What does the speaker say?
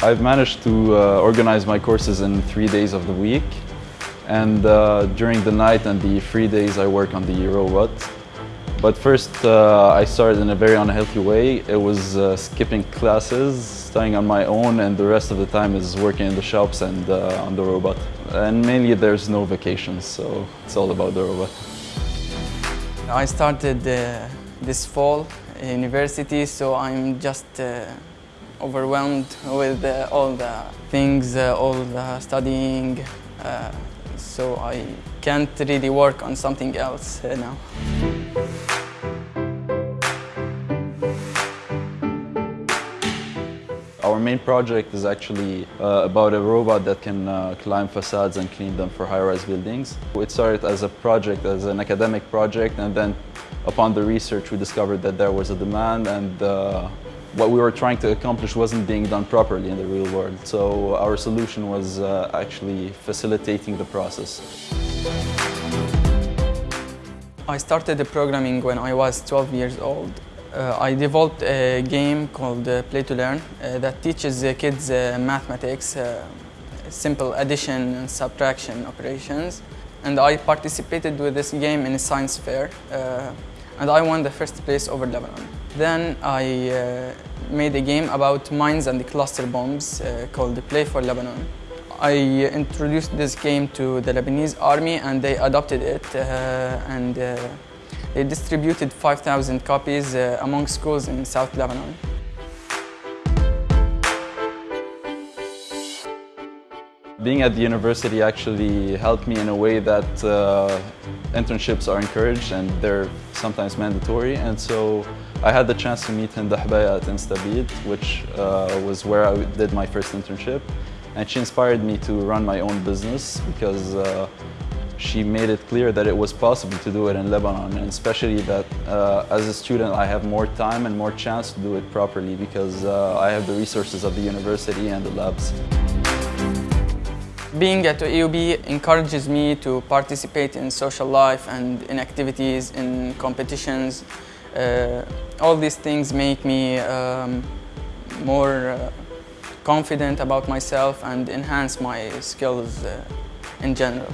I've managed to uh, organize my courses in three days of the week and uh, during the night and the free days I work on the robot. But first uh, I started in a very unhealthy way. It was uh, skipping classes, studying on my own and the rest of the time is working in the shops and uh, on the robot. And mainly there's no vacations, so it's all about the robot. I started uh, this fall university, so I'm just overwhelmed with uh, all the things, uh, all the studying, uh, so I can't really work on something else uh, now. Our main project is actually uh, about a robot that can uh, climb facades and clean them for high-rise buildings. It started as a project, as an academic project, and then upon the research we discovered that there was a demand and what we were trying to accomplish wasn't being done properly in the real world. So our solution was uh, actually facilitating the process. I started the programming when I was 12 years old. Uh, I developed a game called uh, Play to Learn uh, that teaches the kids uh, mathematics, uh, simple addition and subtraction operations. And I participated with this game in a science fair and I won the first place over Lebanon. Then I uh, made a game about mines and cluster bombs uh, called Play for Lebanon. I uh, introduced this game to the Lebanese army and they adopted it and they distributed 5,000 copies uh, among schools in South Lebanon. Being at the university actually helped me in a way that uh, internships are encouraged and they're sometimes mandatory. And so I had the chance to meet Hind Hobeika at Instabeat which uh, was where I did my first internship. And she inspired me to run my own business because uh, she made it clear that it was possible to do it in Lebanon. And especially that uh, as a student I have more time and more chance to do it properly because uh, I have the resources of the university and the labs. Being at AUB encourages me to participate in social life and in activities, in competitions. Uh, all these things make me um, more uh, confident about myself and enhance my skills uh, in general.